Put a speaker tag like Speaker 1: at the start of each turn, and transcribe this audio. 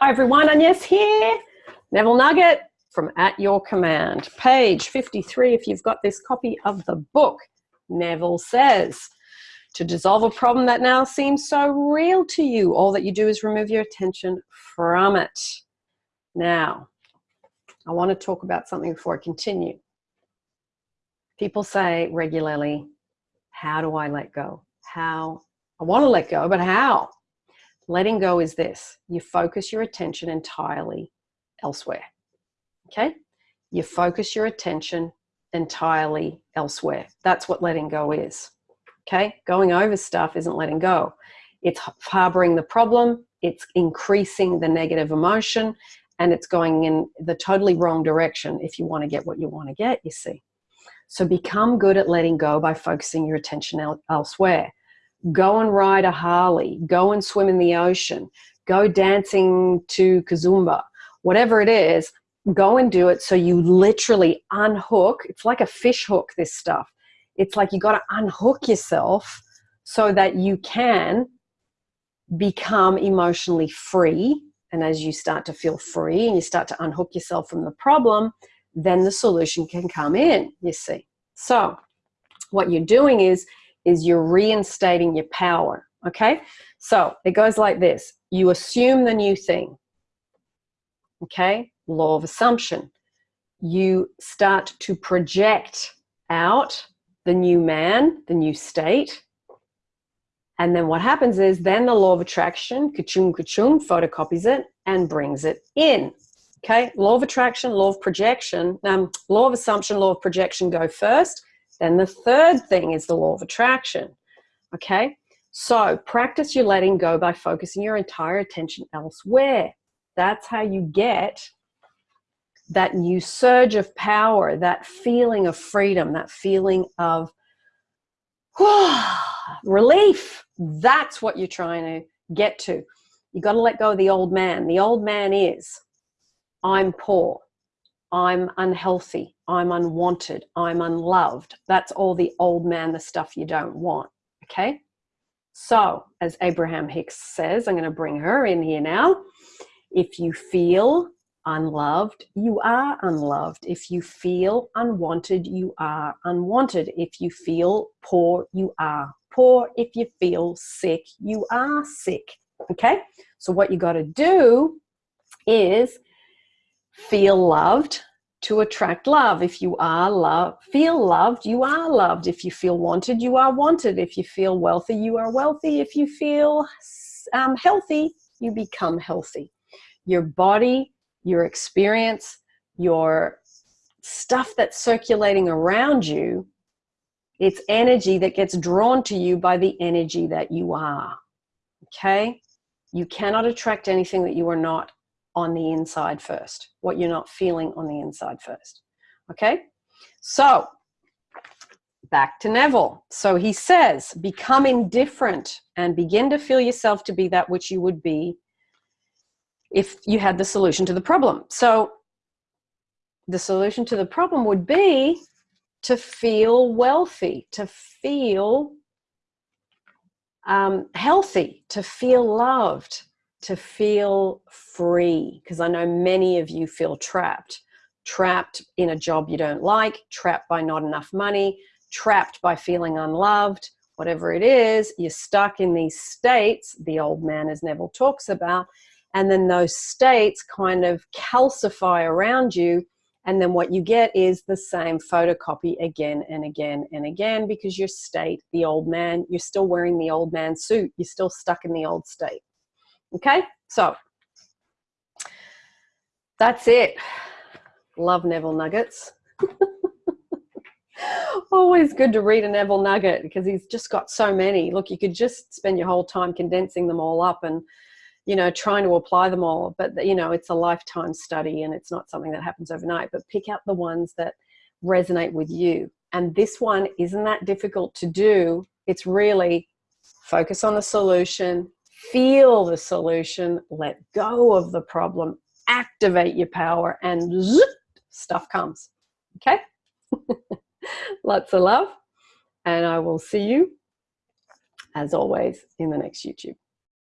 Speaker 1: Hi everyone, Agnes here. Neville Nugget from At Your Command. Page 53 if you've got this copy of the book. Neville says, to dissolve a problem that now seems so real to you, all that you do is remove your attention from it. Now, I want to talk about something before I continue. People say regularly, how do I let go? How? I want to let go, but how? Letting go is this. You focus your attention entirely elsewhere. Okay? You focus your attention entirely elsewhere. That's what letting go is. Okay? Going over stuff isn't letting go. It's harboring the problem, it's increasing the negative emotion, and it's going in the totally wrong direction if you want to get what you want to get, you see. So become good at letting go by focusing your attention el elsewhere go and ride a Harley, go and swim in the ocean, go dancing to Kizomba, whatever it is, go and do it so you literally unhook. It's like a fish hook, this stuff. It's like you got to unhook yourself so that you can become emotionally free. And as you start to feel free and you start to unhook yourself from the problem, then the solution can come in, you see. So what you're doing is is you're reinstating your power. Okay, so it goes like this. You assume the new thing. Okay, law of assumption. You start to project out the new man, the new state. And then what happens is then the law of attraction, ka-chung, ka-chung, photocopies it and brings it in. Okay, law of attraction, law of projection, um, law of assumption, law of projection go first. Then the third thing is the law of attraction. Okay, so practice your letting go by focusing your entire attention elsewhere. That's how you get that new surge of power, that feeling of freedom, that feeling of relief. That's what you're trying to get to. You got to let go of the old man. The old man is, I'm poor. I'm unhealthy, I'm unwanted, I'm unloved. That's all the old man, the stuff you don't want, okay? So, as Abraham Hicks says, I'm going to bring her in here now. If you feel unloved, you are unloved. If you feel unwanted, you are unwanted. If you feel poor, you are poor. If you feel sick, you are sick. Okay? So what you got to do is feel loved to attract love. If you are love, feel loved, you are loved. If you feel wanted, you are wanted. If you feel wealthy, you are wealthy. If you feel um, healthy, you become healthy. Your body, your experience, your stuff that's circulating around you, it's energy that gets drawn to you by the energy that you are. Okay? You cannot attract anything that you are not on the inside first, what you're not feeling on the inside first. Okay, so back to Neville. So he says, become indifferent and begin to feel yourself to be that which you would be if you had the solution to the problem. So the solution to the problem would be to feel wealthy, to feel um, healthy, to feel loved, to feel free because I know many of you feel trapped. Trapped in a job you don't like, trapped by not enough money, trapped by feeling unloved, whatever it is, you're stuck in these states, the old man as Neville talks about, and then those states kind of calcify around you and then what you get is the same photocopy again and again and again because your state, the old man, you're still wearing the old man suit. You're still stuck in the old state. Okay, so that's it. Love Neville Nuggets. Always good to read a Neville Nugget because he's just got so many. Look, you could just spend your whole time condensing them all up and, you know, trying to apply them all. But, you know, it's a lifetime study and it's not something that happens overnight. But pick out the ones that resonate with you. And this one isn't that difficult to do. It's really focus on the solution, feel the solution, let go of the problem, activate your power, and zip, stuff comes. Okay? Lots of love, and I will see you, as always, in the next YouTube.